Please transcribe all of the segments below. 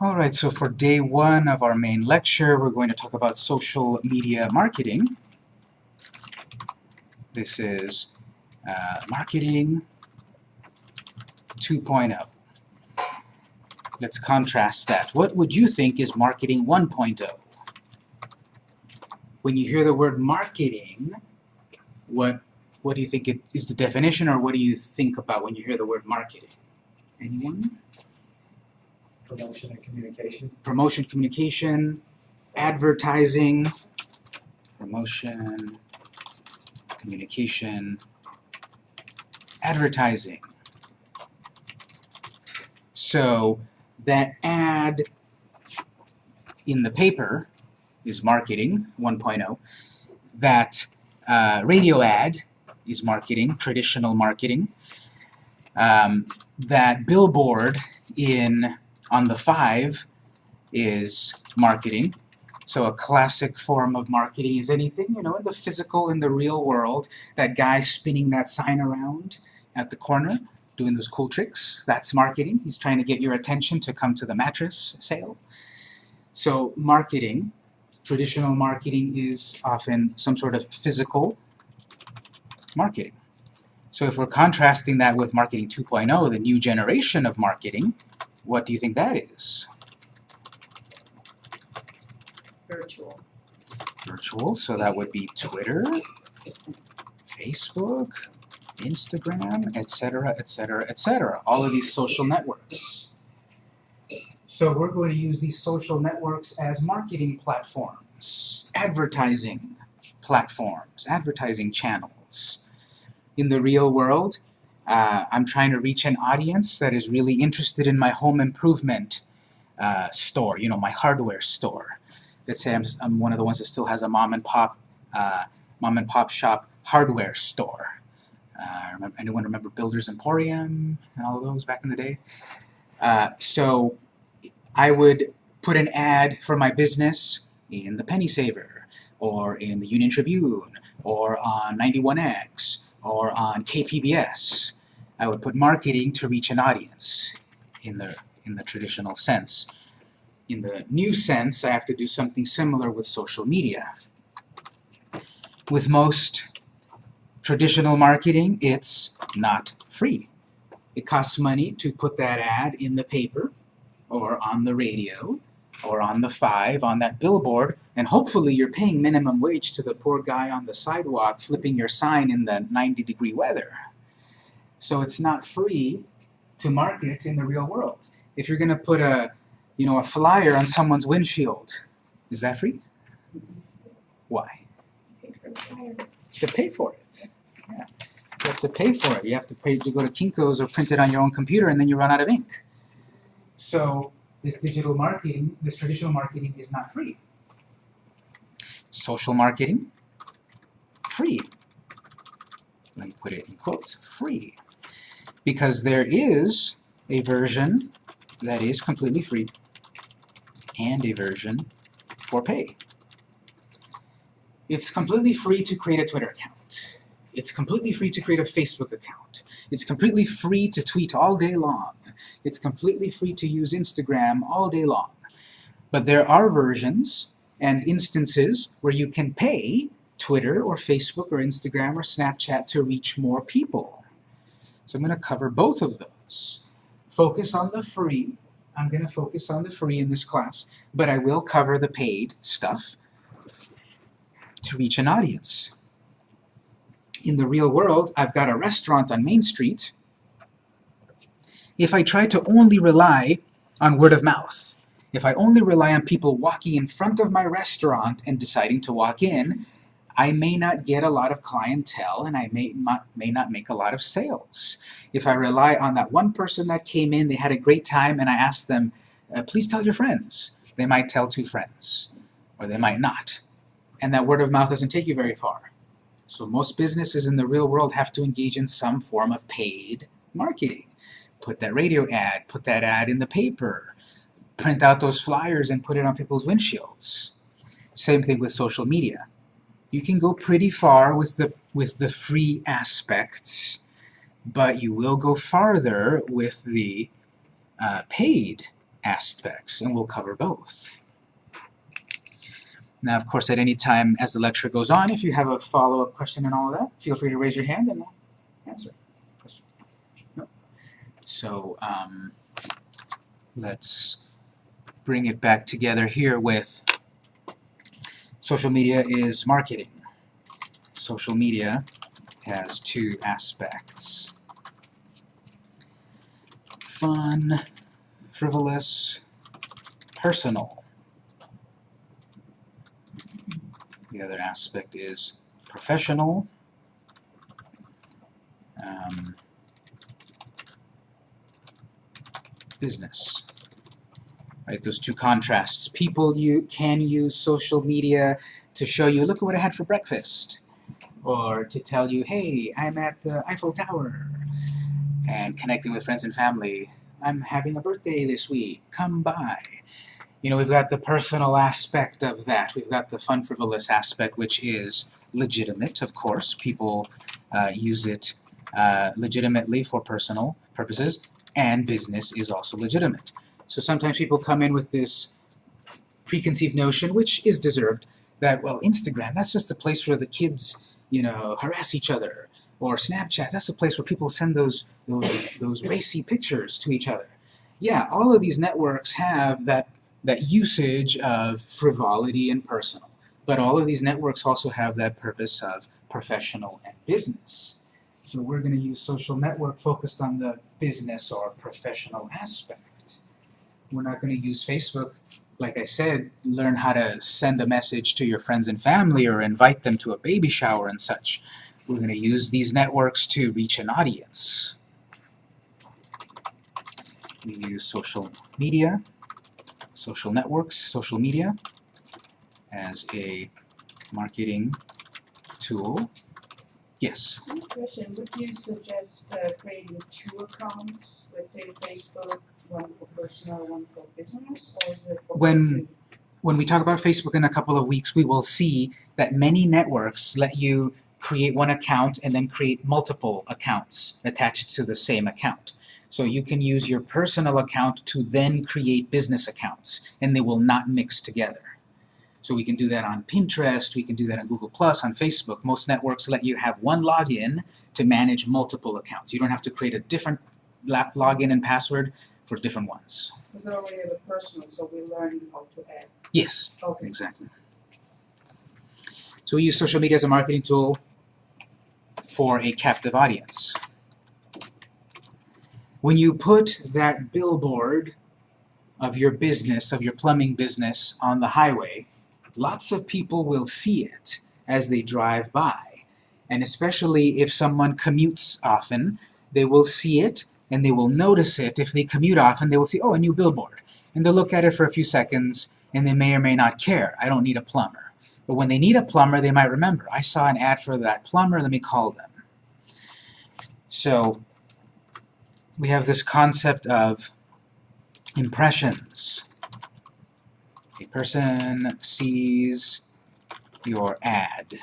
Alright, so for day one of our main lecture, we're going to talk about social media marketing. This is uh, marketing 2.0. Let's contrast that. What would you think is marketing 1.0? When you hear the word marketing, what what do you think it is the definition, or what do you think about when you hear the word marketing? Anyone? Promotion and communication. promotion communication, advertising, promotion, communication, advertising. So that ad in the paper is marketing 1.0. That uh, radio ad is marketing, traditional marketing. Um, that billboard in on the 5 is marketing. So a classic form of marketing is anything, you know, in the physical, in the real world, that guy spinning that sign around at the corner, doing those cool tricks, that's marketing. He's trying to get your attention to come to the mattress sale. So marketing, traditional marketing is often some sort of physical marketing. So if we're contrasting that with marketing 2.0, the new generation of marketing, what do you think that is? virtual. Virtual, so that would be Twitter, Facebook, Instagram, etc., etc., etc. All of these social networks. So we're going to use these social networks as marketing platforms, advertising platforms, advertising channels. In the real world, uh, I'm trying to reach an audience that is really interested in my home improvement uh, store, you know, my hardware store. Let's say I'm, I'm one of the ones that still has a mom and pop, uh, mom and pop shop hardware store. Uh, remember, anyone remember Builders Emporium and all of those back in the day? Uh, so I would put an ad for my business in the Penny Saver, or in the Union Tribune, or on 91X, or on KPBS. I would put marketing to reach an audience in the, in the traditional sense. In the new sense, I have to do something similar with social media. With most traditional marketing, it's not free. It costs money to put that ad in the paper, or on the radio, or on the 5, on that billboard, and hopefully you're paying minimum wage to the poor guy on the sidewalk flipping your sign in the 90 degree weather. So it's not free to market in the real world. If you're going to put a, you know, a flyer on someone's windshield, is that free? Why? To pay for it. Yeah. You have to pay for it. You have to pay to go to Kinko's or print it on your own computer and then you run out of ink. So this digital marketing, this traditional marketing is not free. Social marketing, free. Let me put it in quotes, free. Because there is a version that is completely free and a version for pay. It's completely free to create a Twitter account. It's completely free to create a Facebook account. It's completely free to tweet all day long. It's completely free to use Instagram all day long. But there are versions and instances where you can pay Twitter or Facebook or Instagram or Snapchat to reach more people. So I'm going to cover both of those. Focus on the free. I'm going to focus on the free in this class, but I will cover the paid stuff to reach an audience. In the real world, I've got a restaurant on Main Street. If I try to only rely on word of mouth, if I only rely on people walking in front of my restaurant and deciding to walk in, I may not get a lot of clientele and I may not, may not make a lot of sales. If I rely on that one person that came in, they had a great time, and I ask them, uh, please tell your friends, they might tell two friends, or they might not. And that word of mouth doesn't take you very far. So most businesses in the real world have to engage in some form of paid marketing. Put that radio ad, put that ad in the paper, print out those flyers and put it on people's windshields. Same thing with social media. You can go pretty far with the, with the free aspects, but you will go farther with the uh, paid aspects, and we'll cover both. Now, of course, at any time as the lecture goes on, if you have a follow-up question and all of that, feel free to raise your hand and I'll answer. So, um, let's bring it back together here with social media is marketing. Social media has two aspects. Fun, frivolous, personal. The other aspect is professional. Um, business. Right, those two contrasts. People you can use social media to show you, look at what I had for breakfast. Or to tell you, hey, I'm at the Eiffel Tower. And connecting with friends and family. I'm having a birthday this week. Come by. You know, we've got the personal aspect of that. We've got the fun, frivolous aspect, which is legitimate, of course. People uh, use it uh, legitimately for personal purposes, and business is also legitimate. So sometimes people come in with this preconceived notion, which is deserved, that, well, Instagram, that's just a place where the kids, you know, harass each other. Or Snapchat, that's a place where people send those, those, those racy pictures to each other. Yeah, all of these networks have that that usage of frivolity and personal. But all of these networks also have that purpose of professional and business. So we're going to use social network focused on the business or professional aspect. We're not going to use Facebook, like I said, learn how to send a message to your friends and family or invite them to a baby shower and such. We're going to use these networks to reach an audience. We use social media social networks, social media, as a marketing tool. Yes. I have a question, would you suggest uh, creating two accounts, let's say Facebook, one for personal, one for business, or is it When- When we talk about Facebook in a couple of weeks, we will see that many networks let you create one account and then create multiple accounts attached to the same account. So you can use your personal account to then create business accounts, and they will not mix together. So we can do that on Pinterest, we can do that on Google+, on Facebook. Most networks let you have one login to manage multiple accounts. You don't have to create a different login and password for different ones. Because already a personal, so we're learning how to add. Yes, Okay. exactly. So we use social media as a marketing tool for a captive audience. When you put that billboard of your business, of your plumbing business on the highway, lots of people will see it as they drive by. And especially if someone commutes often, they will see it and they will notice it. If they commute often, they will see, oh, a new billboard. And they'll look at it for a few seconds and they may or may not care. I don't need a plumber. But when they need a plumber, they might remember, I saw an ad for that plumber, let me call them. So we have this concept of impressions. A person sees your ad,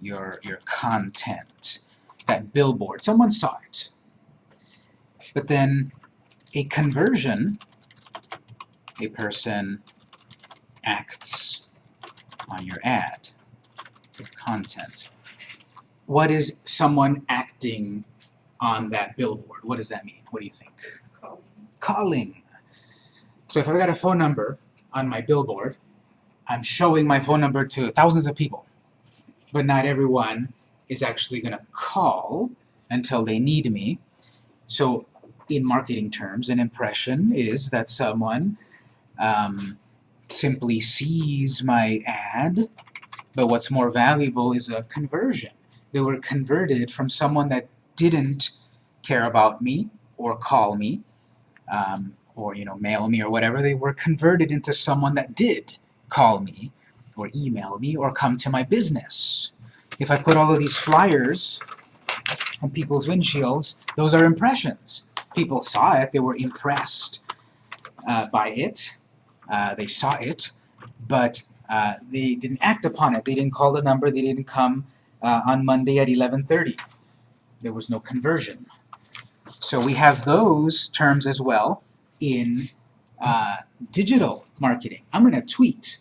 your, your content, that billboard. Someone saw it. But then a conversion, a person acts on your ad, your content. What is someone acting on that billboard? What does that mean? What do you think? Call. Calling. So if I've got a phone number on my billboard, I'm showing my phone number to thousands of people. But not everyone is actually going to call until they need me. So in marketing terms, an impression is that someone um, simply sees my ad, but what's more valuable is a conversion. They were converted from someone that didn't care about me or call me um, or you know mail me or whatever. They were converted into someone that did call me or email me or come to my business. If I put all of these flyers on people's windshields, those are impressions. People saw it, they were impressed uh, by it, uh, they saw it, but uh, they didn't act upon it. They didn't call the number, they didn't come uh, on Monday at 11.30. There was no conversion. So we have those terms as well in uh, digital marketing. I'm going to tweet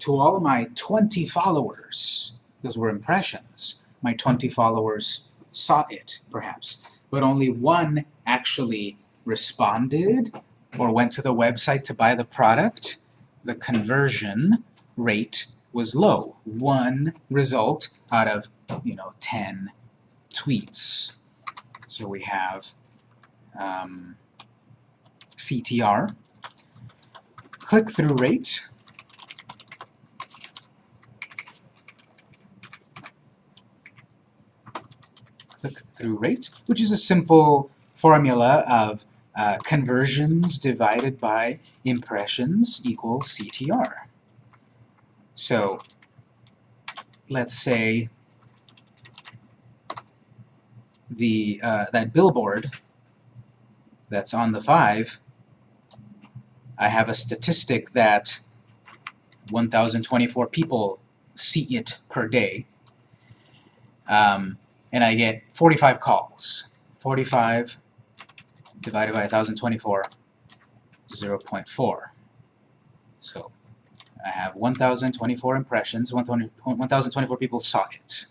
to all of my 20 followers. Those were impressions. My 20 followers saw it, perhaps, but only one actually responded or went to the website to buy the product. The conversion rate was low. One result out of, you know, 10 tweets. So we have um, CTR, click-through rate, click-through rate, which is a simple formula of uh, conversions divided by impressions equals CTR. So let's say the uh, that billboard that's on the 5, I have a statistic that 1,024 people see it per day, um, and I get 45 calls. 45 divided by 1,024, 0.4. So I have 1,024 impressions, 1,024 people saw it.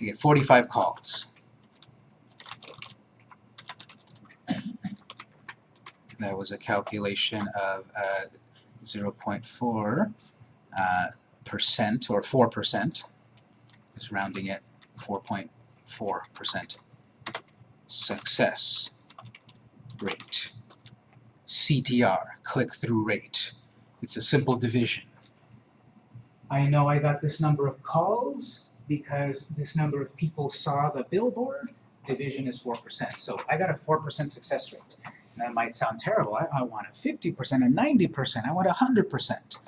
I get 45 calls. That was a calculation of uh, 0.4 uh, percent or 4 percent. Just rounding it 4.4 percent. Success rate. CTR, click-through rate. It's a simple division. I know I got this number of calls because this number of people saw the billboard. Division is 4%. So I got a 4% success rate. That might sound terrible. I, I want a 50%, a 90%, I want a 100%.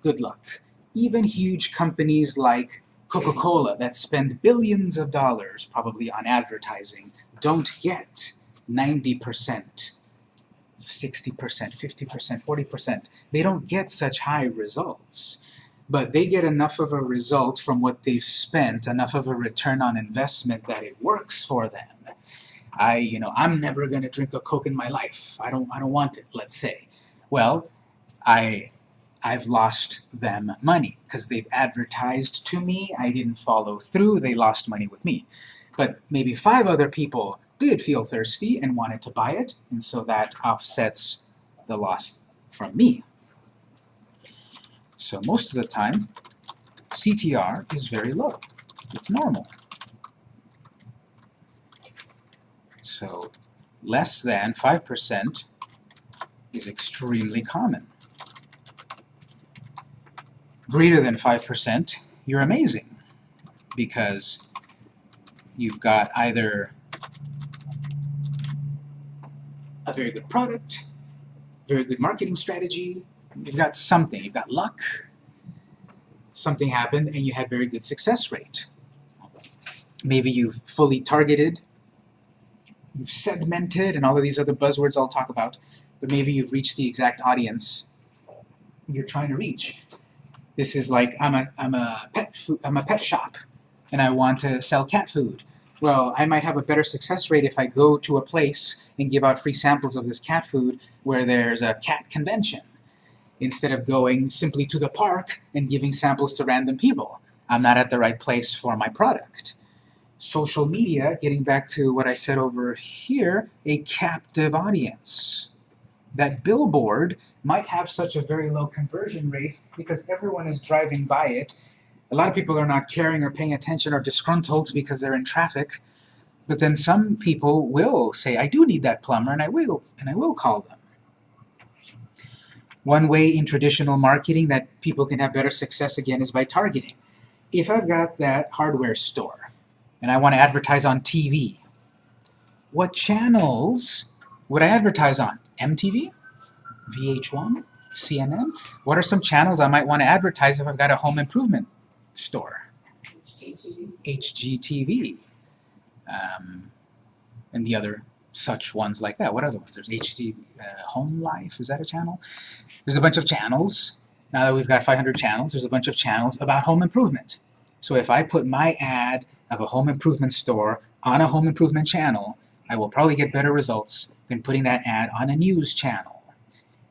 Good luck. Even huge companies like Coca-Cola that spend billions of dollars probably on advertising don't get 90%, 60%, 50%, 40%. They don't get such high results. But they get enough of a result from what they've spent, enough of a return on investment that it works for them. I, you know, I'm never going to drink a Coke in my life. I don't, I don't want it, let's say. Well, I, I've lost them money because they've advertised to me. I didn't follow through. They lost money with me. But maybe five other people did feel thirsty and wanted to buy it, and so that offsets the loss from me. So most of the time, CTR is very low. It's normal. So less than 5% is extremely common. Greater than 5%, you're amazing because you've got either a very good product, very good marketing strategy, you've got something, you've got luck, something happened and you had very good success rate. Maybe you've fully targeted, you've segmented, and all of these other buzzwords I'll talk about, but maybe you've reached the exact audience you're trying to reach. This is like I'm a I'm a pet food I'm a pet shop and I want to sell cat food. Well, I might have a better success rate if I go to a place and give out free samples of this cat food where there's a cat convention instead of going simply to the park and giving samples to random people. I'm not at the right place for my product. Social media, getting back to what I said over here, a captive audience. That billboard might have such a very low conversion rate because everyone is driving by it. A lot of people are not caring or paying attention or disgruntled because they're in traffic. But then some people will say, I do need that plumber, and I will, and I will call them. One way in traditional marketing that people can have better success again is by targeting. If I've got that hardware store and I want to advertise on TV, what channels would I advertise on? MTV? VH1? CNN? What are some channels I might want to advertise if I've got a home improvement store? HGTV. Um, and the other such ones like that. What other ones? There's HD uh, Home Life. Is that a channel? There's a bunch of channels. Now that we've got 500 channels, there's a bunch of channels about home improvement. So if I put my ad of a home improvement store on a home improvement channel, I will probably get better results than putting that ad on a news channel.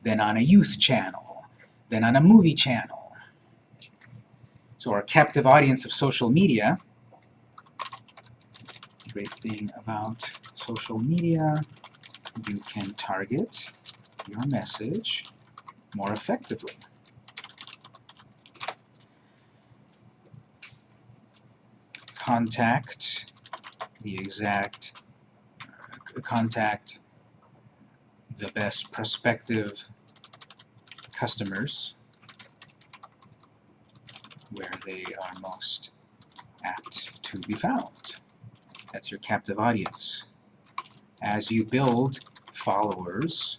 then on a youth channel, then on a movie channel. So our captive audience of social media, great thing about social media, you can target your message more effectively. Contact the exact, uh, contact the best prospective customers where they are most apt to be found. That's your captive audience. As you build followers,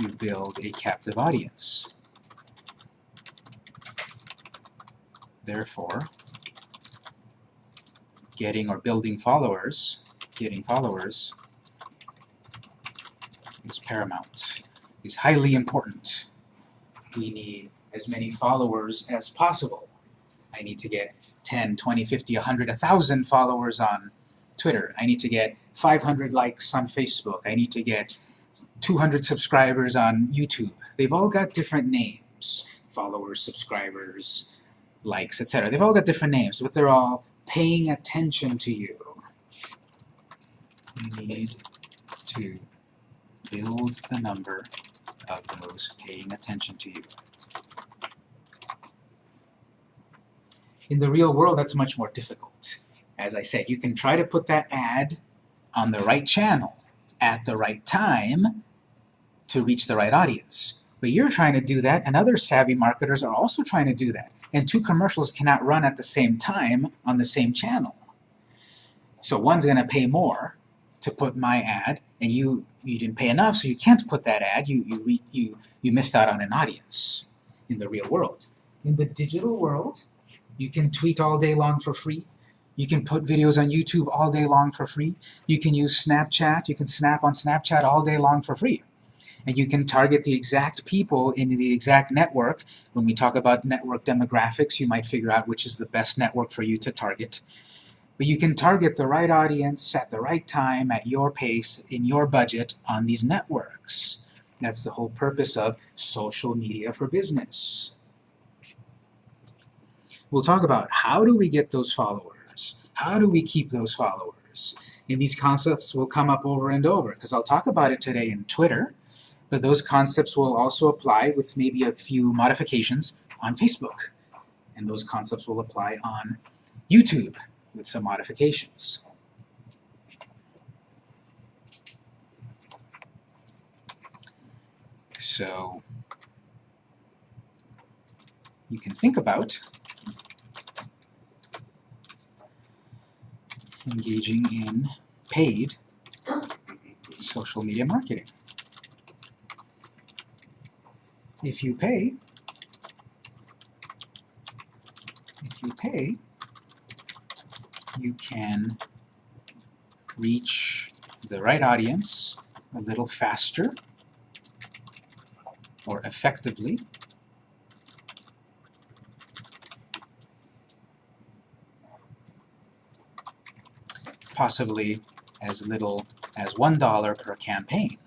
you build a captive audience. Therefore, getting or building followers, getting followers is paramount, is highly important. We need as many followers as possible. I need to get 10, 20, 50, 100, 1,000 followers on Twitter. I need to get 500 likes on Facebook. I need to get 200 subscribers on YouTube. They've all got different names. Followers, subscribers, likes, etc. They've all got different names, but they're all paying attention to you. You need to build the number of those paying attention to you. In the real world, that's much more difficult. As I said, you can try to put that ad on the right channel at the right time to reach the right audience. But you're trying to do that, and other savvy marketers are also trying to do that. And two commercials cannot run at the same time on the same channel. So one's going to pay more to put my ad, and you you didn't pay enough, so you can't put that ad. You you you you missed out on an audience in the real world. In the digital world, you can tweet all day long for free. You can put videos on YouTube all day long for free. You can use Snapchat. You can snap on Snapchat all day long for free. And you can target the exact people in the exact network. When we talk about network demographics, you might figure out which is the best network for you to target. But you can target the right audience at the right time, at your pace, in your budget on these networks. That's the whole purpose of social media for business. We'll talk about how do we get those followers? How do we keep those followers? And these concepts will come up over and over because I'll talk about it today in Twitter, but those concepts will also apply with maybe a few modifications on Facebook. And those concepts will apply on YouTube with some modifications. So you can think about engaging in paid social media marketing. If you pay, if you pay, you can reach the right audience a little faster or effectively possibly as little as $1 per campaign.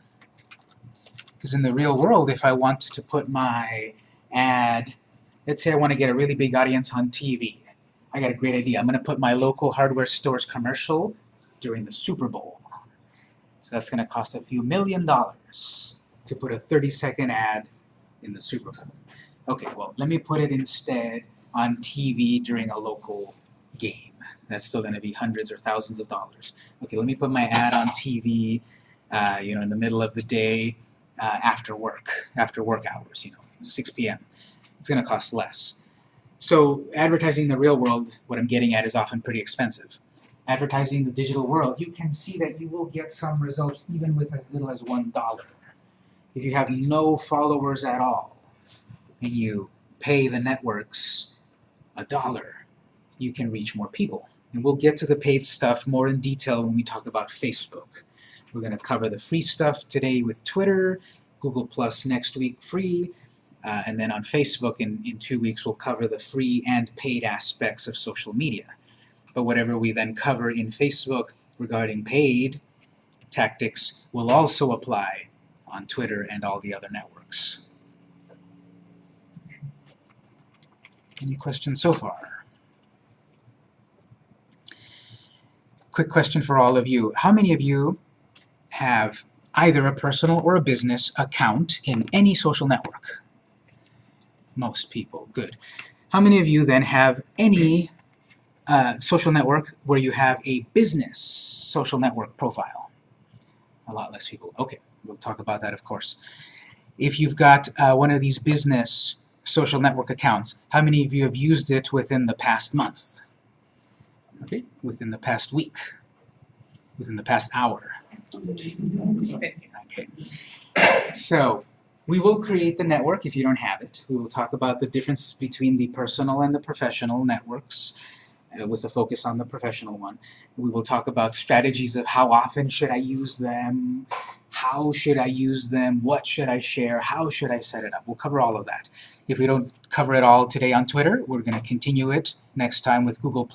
Because in the real world, if I want to put my ad, let's say I want to get a really big audience on TV, I got a great idea. I'm going to put my local hardware store's commercial during the Super Bowl. So that's going to cost a few million dollars to put a 30 second ad in the Super Bowl. Okay, well, let me put it instead on TV during a local game. That's still going to be hundreds or thousands of dollars. Okay, let me put my ad on TV, uh, you know, in the middle of the day uh, after work, after work hours, you know, 6 p.m. It's going to cost less. So advertising in the real world, what I'm getting at, is often pretty expensive. Advertising in the digital world, you can see that you will get some results even with as little as $1. If you have no followers at all, and you pay the networks a dollar, you can reach more people. And we'll get to the paid stuff more in detail when we talk about Facebook. We're going to cover the free stuff today with Twitter, Google Plus next week free, uh, and then on Facebook in, in two weeks we'll cover the free and paid aspects of social media. But whatever we then cover in Facebook regarding paid tactics will also apply on Twitter and all the other networks. Any questions so far? Quick question for all of you. How many of you have either a personal or a business account in any social network? Most people. Good. How many of you then have any uh, social network where you have a business social network profile? A lot less people. Okay, we'll talk about that, of course. If you've got uh, one of these business social network accounts, how many of you have used it within the past month? Okay, within the past week, within the past hour. Okay. So, we will create the network if you don't have it. We will talk about the difference between the personal and the professional networks uh, with a focus on the professional one. We will talk about strategies of how often should I use them, how should I use them, what should I share, how should I set it up. We'll cover all of that. If we don't cover it all today on Twitter, we're going to continue it next time with Google+.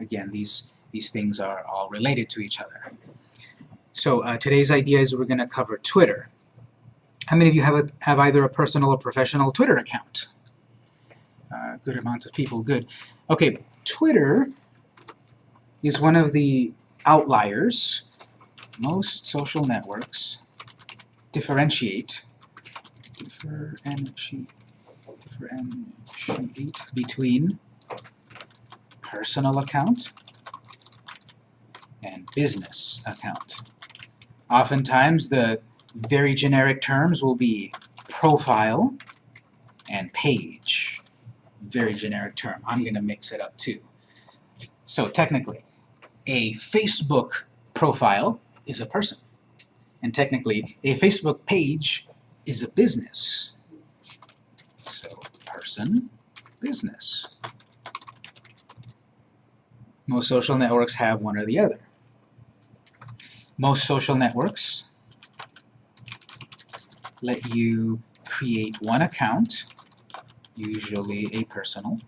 Again, these, these things are all related to each other. So uh, today's idea is we're going to cover Twitter. How many of you have, a, have either a personal or professional Twitter account? Uh, good amount of people, good. Okay, Twitter is one of the outliers. Most social networks differentiate, differentiate, differentiate between personal account and business account. Oftentimes the very generic terms will be profile and page. Very generic term. I'm going to mix it up too. So technically, a Facebook profile is a person. And technically, a Facebook page is a business. So person, business. Most social networks have one or the other. Most social networks let you create one account, usually a personal,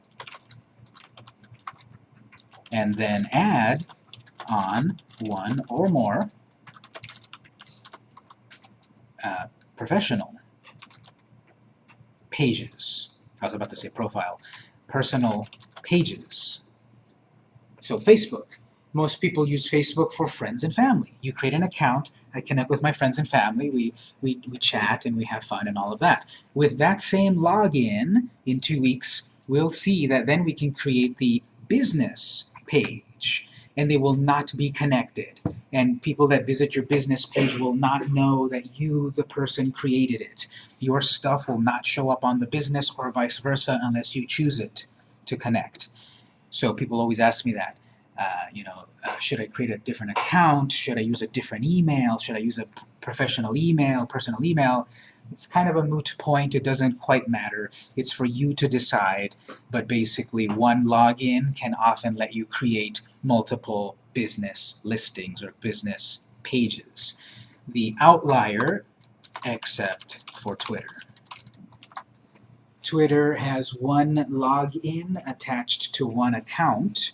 and then add on one or more uh, professional pages. I was about to say profile. Personal pages. So Facebook. Most people use Facebook for friends and family. You create an account, I connect with my friends and family, we, we, we chat and we have fun and all of that. With that same login, in two weeks, we'll see that then we can create the business page and they will not be connected. And people that visit your business page will not know that you, the person, created it. Your stuff will not show up on the business or vice versa unless you choose it to connect. So people always ask me that. Uh, you know, uh, should I create a different account? Should I use a different email? Should I use a professional email, personal email? It's kind of a moot point. It doesn't quite matter. It's for you to decide. But basically, one login can often let you create multiple business listings or business pages. The outlier, except for Twitter. Twitter has one login attached to one account,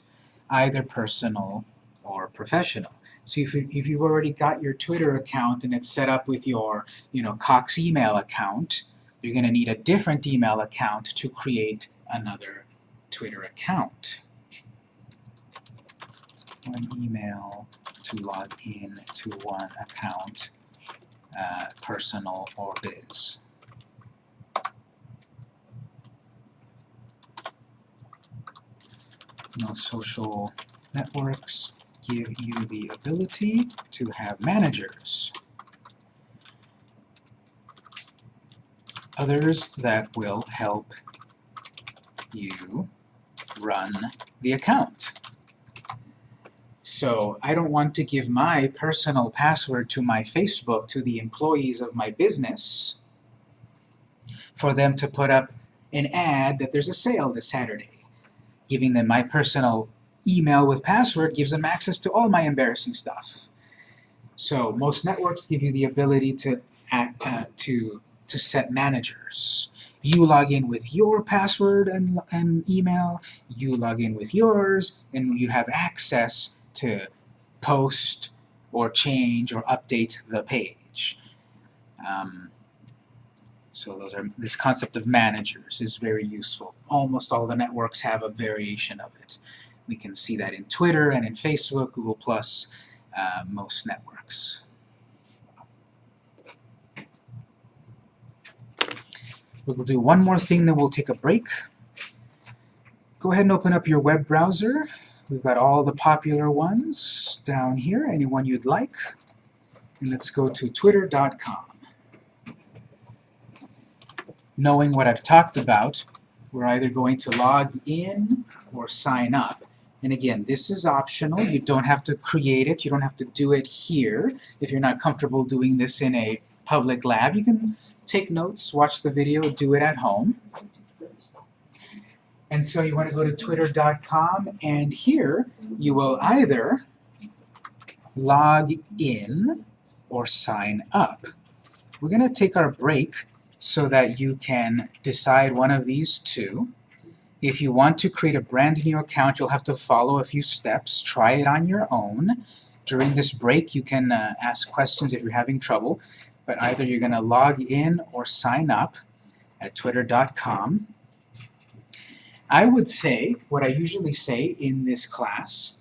either personal or professional. So if, you, if you've already got your Twitter account and it's set up with your you know, Cox email account, you're going to need a different email account to create another Twitter account. One email to log in to one account, uh, personal or biz. Social networks give you the ability to have managers. Others that will help you run the account. So I don't want to give my personal password to my Facebook to the employees of my business for them to put up an ad that there's a sale this Saturday. Giving them my personal email with password gives them access to all my embarrassing stuff. So most networks give you the ability to act, uh, to to set managers. You log in with your password and, and email, you log in with yours, and you have access to post or change or update the page. Um, So those are this concept of managers is very useful. Almost all the networks have a variation of it. We can see that in Twitter and in Facebook, Google Plus, uh, most networks. We'll do one more thing, then we'll take a break. Go ahead and open up your web browser. We've got all the popular ones down here, any one you'd like. And let's go to twitter.com. Knowing what I've talked about, we're either going to log in or sign up. And again, this is optional. You don't have to create it. You don't have to do it here. If you're not comfortable doing this in a public lab, you can take notes, watch the video, do it at home. And so you want to go to twitter.com and here you will either log in or sign up. We're going to take our break so that you can decide one of these two. If you want to create a brand new account, you'll have to follow a few steps. Try it on your own. During this break, you can uh, ask questions if you're having trouble, but either you're going to log in or sign up at twitter.com. I would say, what I usually say in this class,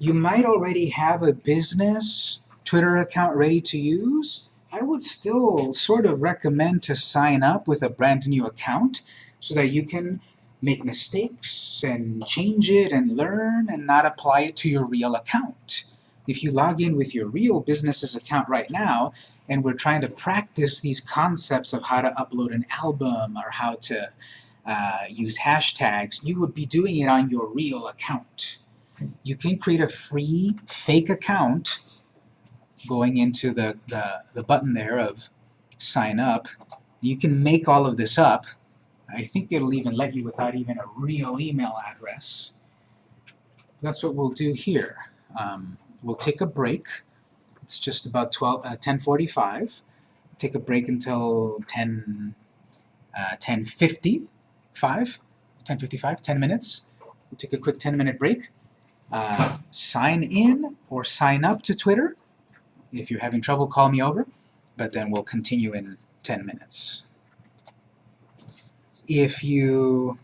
you might already have a business Twitter account ready to use. I would still sort of recommend to sign up with a brand new account so that you can make mistakes and change it and learn and not apply it to your real account. If you log in with your real business's account right now, and we're trying to practice these concepts of how to upload an album or how to uh, use hashtags, you would be doing it on your real account. You can create a free fake account going into the, the, the button there of sign up. You can make all of this up. I think it'll even let you without even a real email address. That's what we'll do here. Um, we'll take a break. It's just about 12, uh, 10.45. Take a break until 10, uh, 10.50. 10.55, 10 minutes. We'll take a quick 10 minute break. Uh, sign in or sign up to Twitter. If you're having trouble, call me over, but then we'll continue in 10 minutes. If you